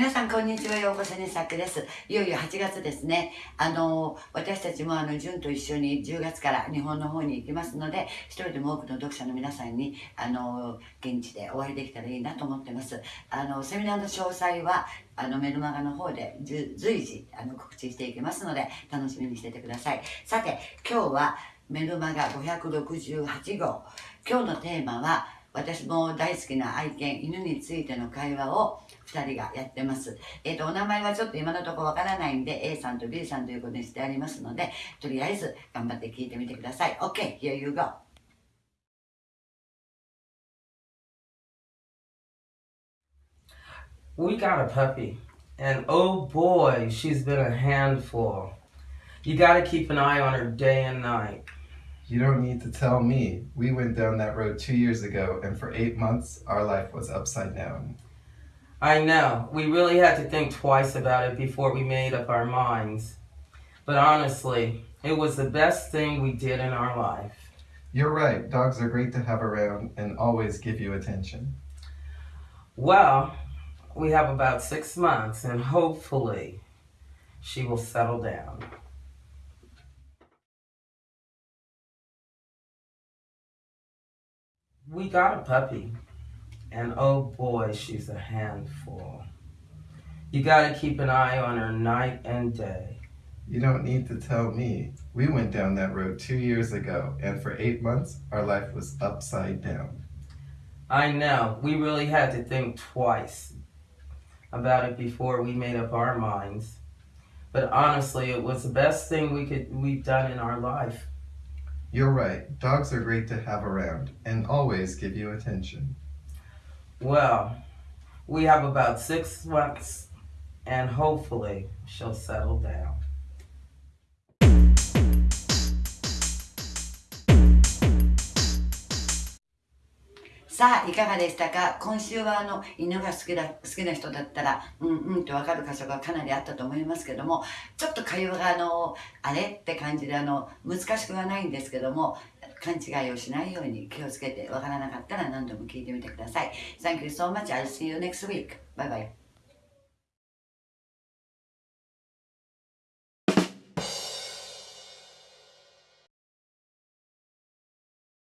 皆さん、こんにちは。ようこそね、さくです。いよいよ8月ですね。あの、私たちもあの、純と一緒に10月から日本の方に行きますので、一人でも多くの読者の皆さんに、あの、現地でお会いできたらいいなと思ってます。あの、セミナーの詳細は、あの、メルマガの方で随時、あの、告知していきますので、楽しみにしててください。さて、今日はメルマガ568号。今日のテーマは、私も大好きな愛犬、犬についての会話を2人がやってます。えっ、ー、と、お名前はちょっと今のところわからないんで、A さんと B さんということにしてありますので、とりあえず頑張って聞いてみてください。OK, here you go. We got a puppy, and oh boy, she's been a handful. You gotta keep an eye on her day and night. You don't need to tell me. We went down that road two years ago, and for eight months, our life was upside down. I know. We really had to think twice about it before we made up our minds. But honestly, it was the best thing we did in our life. You're right. Dogs are great to have around and always give you attention. Well, we have about six months, and hopefully, she will settle down. We got a puppy, and oh boy, she's a handful. You gotta keep an eye on her night and day. You don't need to tell me. We went down that road two years ago, and for eight months, our life was upside down. I know. We really had to think twice about it before we made up our minds. But honestly, it was the best thing we could we've done in our life. You're right. Dogs are great to have around and always give you attention. Well, we have about six months and hopefully she'll settle down. さあ、いかがでしたか？今週はあの、犬が好きだ、好きな人だったら、うんうんってわかる箇所がかなりあったと思いますけども、ちょっと会話があの、あれ？って感じであの、難しくはないんですけども、勘違いをしないように気をつけてわからなかったら何度も聞いてみてください。Thank you so much. I'll see you next week. Bye bye.